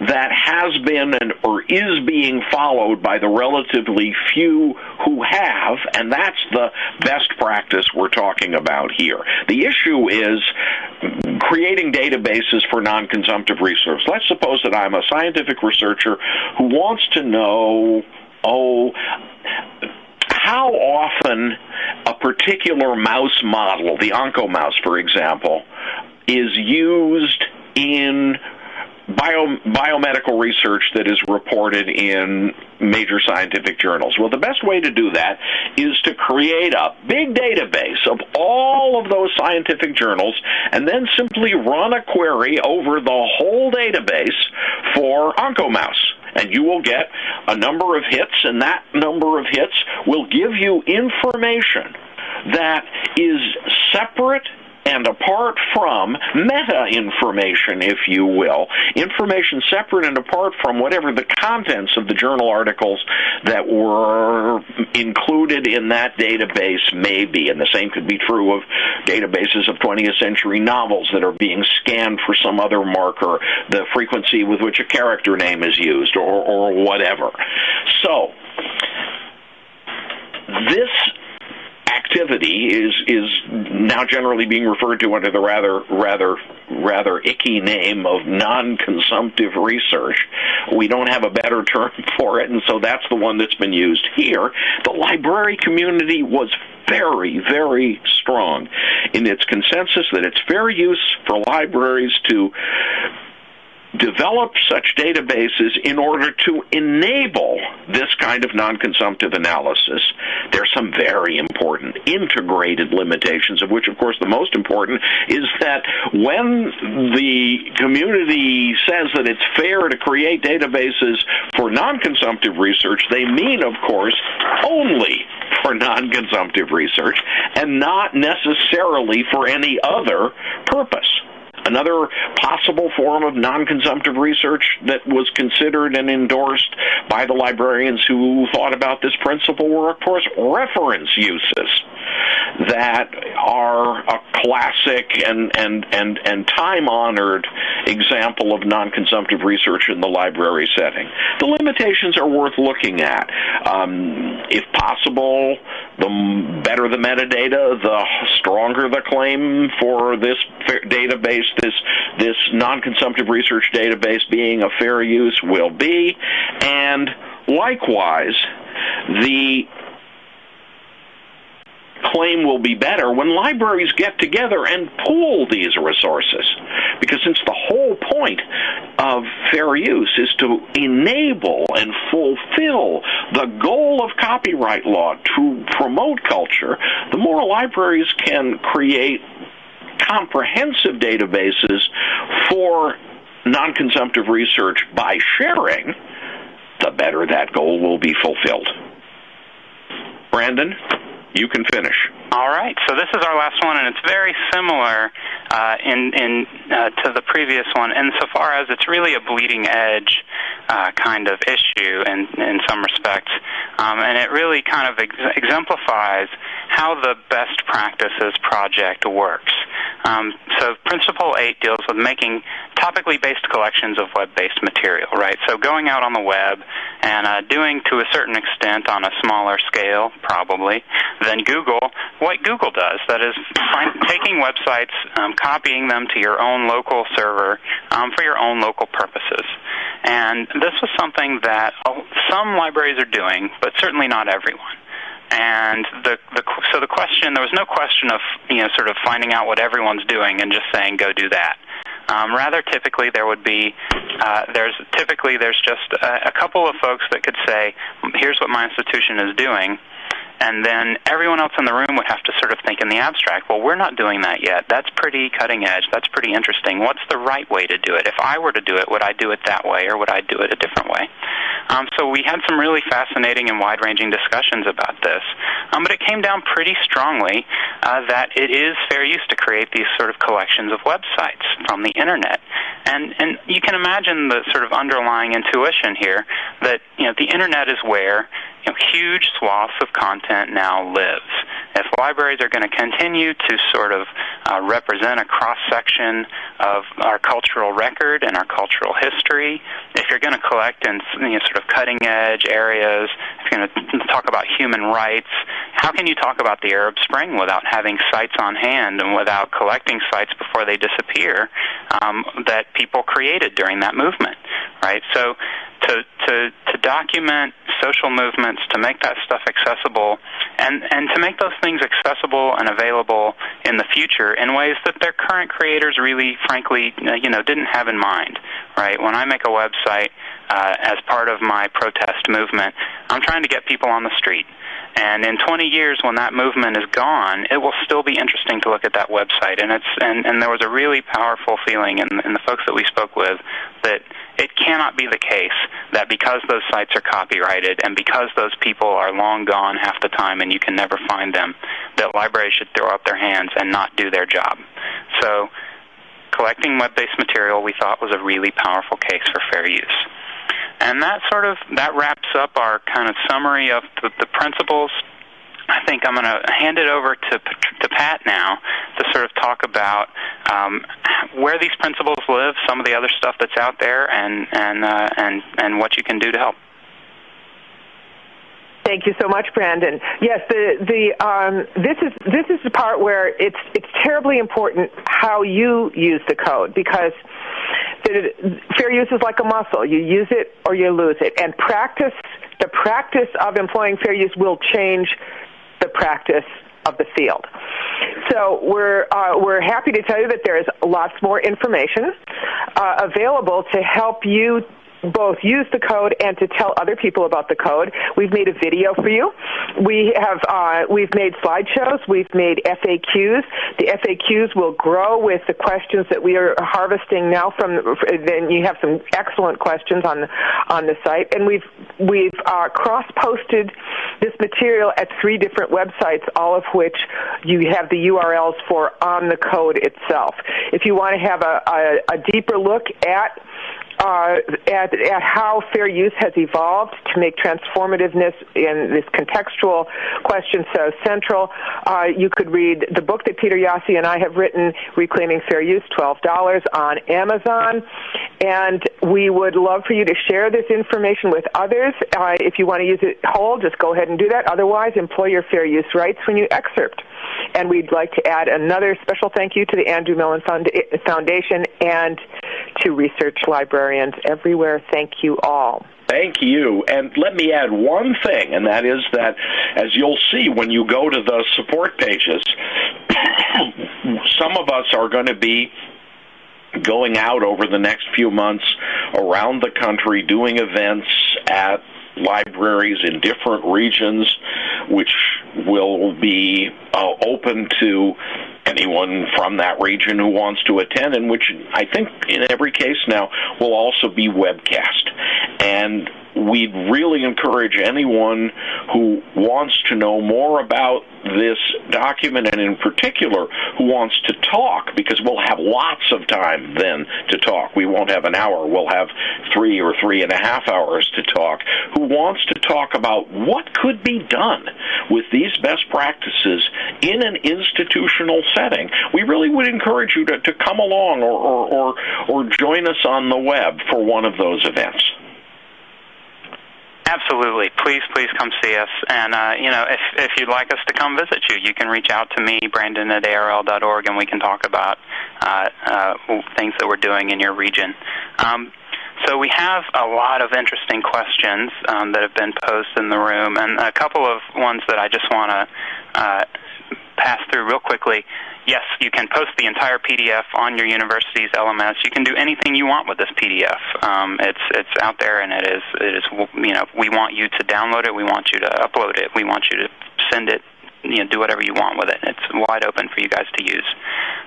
that has been and or is being followed by the relatively few who have, and that's the best practice we're talking about here. The issue is creating databases for non-consumptive research. Let's suppose that I'm a scientific researcher who wants to know, oh, how often a particular mouse model, the oncomouse, for example, is used in bio, biomedical research that is reported in major scientific journals. Well, the best way to do that is to create a big database of all of those scientific journals and then simply run a query over the whole database for oncomouse and you will get a number of hits, and that number of hits will give you information that is separate and apart from meta information, if you will, information separate and apart from whatever the contents of the journal articles that were included in that database may be. And the same could be true of databases of 20th century novels that are being scanned for some other marker, the frequency with which a character name is used, or, or whatever. So, this consumptivity is is now generally being referred to under the rather rather rather icky name of non-consumptive research. We don't have a better term for it, and so that's the one that's been used here. The library community was very, very strong in its consensus that it's fair use for libraries to develop such databases in order to enable this kind of non-consumptive analysis. There's some very important integrated limitations, of which, of course, the most important is that when the community says that it's fair to create databases for non-consumptive research, they mean, of course, only for non-consumptive research and not necessarily for any other purpose. Another possible form of non-consumptive research that was considered and endorsed by the librarians who thought about this principle were, of course, reference uses that are a classic and, and, and, and time-honored example of non-consumptive research in the library setting. The limitations are worth looking at. Um, if possible, the better the metadata, the stronger the claim for this database, this this non-consumptive research database being a fair use will be, and likewise, the claim will be better when libraries get together and pool these resources. Because since the whole point of fair use is to enable and fulfill the goal of copyright law to promote culture, the more libraries can create comprehensive databases for non-consumptive research by sharing, the better that goal will be fulfilled. Brandon? You can finish. All right. So this is our last one, and it's very similar uh, in in uh, to the previous one, insofar as it's really a bleeding edge uh, kind of issue in in some respects, um, and it really kind of ex- exemplifies how the best practices project works. Um, so Principle 8 deals with making topically based collections of web-based material, right? So going out on the web and uh, doing to a certain extent on a smaller scale, probably, than Google, what Google does. That is find, taking websites, um, copying them to your own local server um, for your own local purposes. And this was something that some libraries are doing, but certainly not everyone. And the, the so the question there was no question of you know sort of finding out what everyone's doing and just saying go do that. Um, rather, typically there would be uh, there's typically there's just a, a couple of folks that could say here's what my institution is doing, and then everyone else in the room would have to sort of think in the abstract, well, we're not doing that yet. That's pretty cutting edge. That's pretty interesting. What's the right way to do it? If I were to do it, would I do it that way or would I do it a different way? Um, so we had some really fascinating and wide ranging discussions about this. Um, but it came down pretty strongly uh, that it is fair use to create these sort of collections of websites from the internet. And, and you can imagine the sort of underlying intuition here that you know, the internet is where you know, huge swaths of content now lives. If libraries are going to continue to sort of uh, represent a cross section of our cultural record and our cultural history, if you're going to collect in you know, sort of cutting edge areas, if you're going to talk about human rights, how can you talk about the Arab Spring without having sites on hand and without collecting sites before they disappear um, that people created during that movement, right? So to, to, to document social movements, to make that stuff accessible, and, and to make those things accessible and available in the future in ways that their current creators really, frankly, you know, didn't have in mind, right? When I make a website uh, as part of my protest movement, I'm trying to get people on the street. And in 20 years, when that movement is gone, it will still be interesting to look at that website. And it's and, and there was a really powerful feeling in, in the folks that we spoke with that it cannot be the case that because those sites are copyrighted and because those people are long gone half the time and you can never find them, that libraries should throw up their hands and not do their job. So collecting web-based material we thought was a really powerful case for fair use. And that sort of that wraps up our kind of summary of the, the principles. I think I'm going to hand it over to to Pat now to sort of talk about um, where these principles live, some of the other stuff that's out there, and and uh, and and what you can do to help. Thank you so much, Brandon. Yes, the the um, this is this is the part where it's it's terribly important how you use the code because fair use is like a muscle. You use it or you lose it, and practice the practice of employing fair use will change the practice of the field. So we're uh, we're happy to tell you that there is lots more information uh, available to help you both use the code and to tell other people about the code. We've made a video for you. We have uh, we've made slideshows. We've made FAQs. The FAQs will grow with the questions that we are harvesting now from. Then you have some excellent questions on on the site, and we've we've uh, cross posted this material at three different websites, all of which you have the URLs for on the code itself. If you want to have a, a, a deeper look at uh, at, at how fair use has evolved to make transformativeness in this contextual question so central. Uh, you could read the book that Peter Jaszi and I have written, Reclaiming Fair Use, $12 on Amazon. And we would love for you to share this information with others. Uh, if you want to use it whole, just go ahead and do that. Otherwise, employ your fair use rights when you excerpt. And we'd like to add another special thank you to the Andrew Mellon Foundation and to research librarians everywhere. Thank you all. Thank you. And let me add one thing, and that is that as you'll see when you go to the support pages, some of us are going to be going out over the next few months around the country doing events at libraries in different regions, which will be uh, open to anyone from that region who wants to attend, and which I think in every case now will also be webcast. And we'd really encourage anyone who wants to know more about this document and in particular who wants to talk because we'll have lots of time then to talk. We won't have an hour. We'll have three or three and a half hours to talk. Who wants to talk about what could be done with these best practices in an institutional setting? We really would encourage you to, to come along or, or, or, or join us on the web for one of those events. Absolutely. Please, please come see us. And, uh, you know, if, if you'd like us to come visit you, you can reach out to me, Brandon at ARL.org, and we can talk about uh, uh, things that we're doing in your region. Um, so we have a lot of interesting questions um, that have been posed in the room, and a couple of ones that I just want to uh, pass through real quickly yes, you can post the entire PDF on your university's LMS. You can do anything you want with this PDF. Um, it's it's out there, and it is it is you know we want you to download it. We want you to upload it. We want you to send it. You know, do whatever you want with it. It's wide open for you guys to use.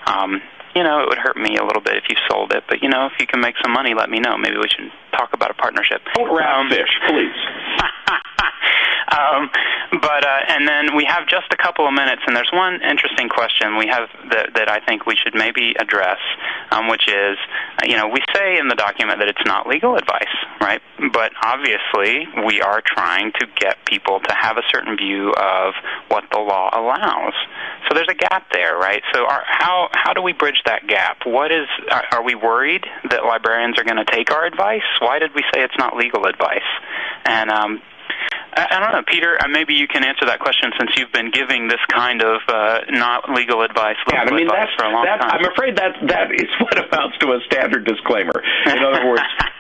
Um, you know, it would hurt me a little bit if you sold it, but you know, if you can make some money, let me know. Maybe we should talk about a partnership. Don't um, fish, please. um, but uh, and then we have just a couple of minutes, and there's one interesting question we have that, that I think we should maybe address, um, which is, you know, we say in the document that it's not legal advice, right? But obviously, we are trying to get people to have a certain view of what the law allows. So there's a gap there, right? So our, how how do we bridge that gap? What is are, are we worried that librarians are going to take our advice? Why did we say it's not legal advice? And um, I, don't know, Peter. Uh, maybe you can answer that question since you've been giving this kind of uh, not legal advice, legal yeah, I mean, that's, for a long that, time. I'm afraid that that is what amounts to a standard disclaimer. In other words.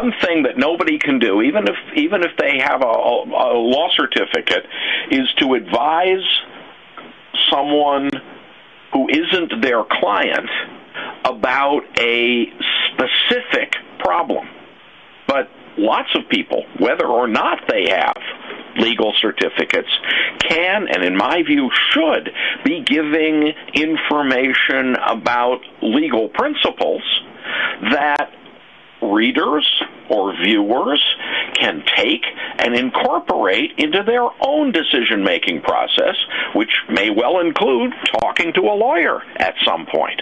one thing that nobody can do, even if even if they have a, a law certificate, is to advise someone who isn't their client about a specific problem. But lots of people, whether or not they have legal certificates, can, and in my view should, be giving information about legal principles that readers or viewers can take and incorporate into their own decision making process, which may well include talking to a lawyer at some point.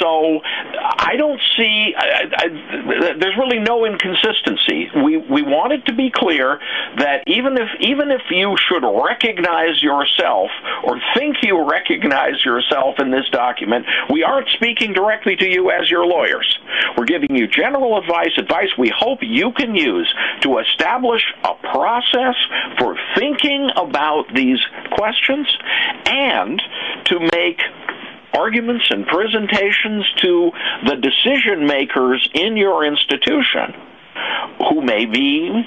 So I don't see, I, I, there's really no inconsistency. We, we want it to be clear that even if, even if you should recognize yourself or think you recognize yourself in this document, we aren't speaking directly to you as your lawyers. We're giving you general advice, advice we hope you can use to establish a process for thinking about these questions and to make arguments and presentations to the decision makers in your institution who may be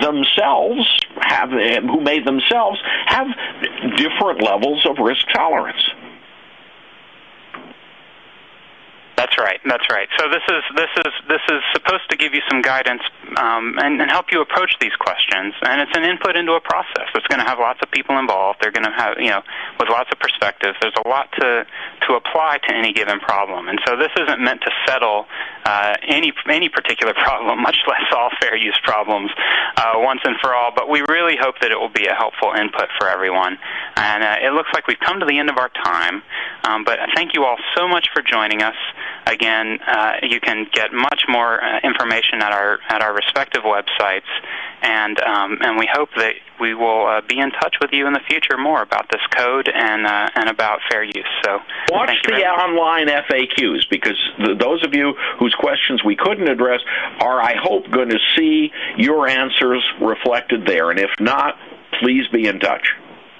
themselves have who may themselves have different levels of risk tolerance. That's right. That's right. So this is this is this is supposed to give you some guidance um, and, and help you approach these questions. And it's an input into a process. It's going to have lots of people involved. They're going to have you know with lots of perspectives. There's a lot to to apply to any given problem. And so this isn't meant to settle uh, any any particular problem, much less all fair use problems uh, once and for all. But we really hope that it will be a helpful input for everyone. And uh, it looks like we've come to the end of our time. Um, but thank you all so much for joining us. Again, uh, you can get much more uh, information at our at our respective websites, and um, and we hope that we will uh, be in touch with you in the future more about this code and uh, and about fair use. So watch the online FAQs because th- those of you whose questions we couldn't address are, I hope, going to see your answers reflected there, and if not, please be in touch.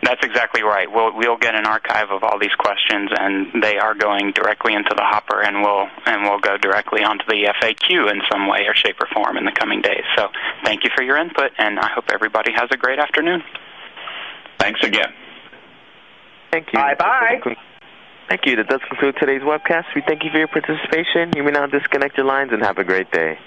That's exactly right. We'll we'll get an archive of all these questions, and they are going directly into the hopper, and we'll and we'll go directly onto the FAQ in some way or shape or form in the coming days. So, thank you for your input, and I hope everybody has a great afternoon. Thanks again. Thank you. Bye bye. Thank you. That does conclude today's webcast. We thank you for your participation. You may now disconnect your lines and have a great day.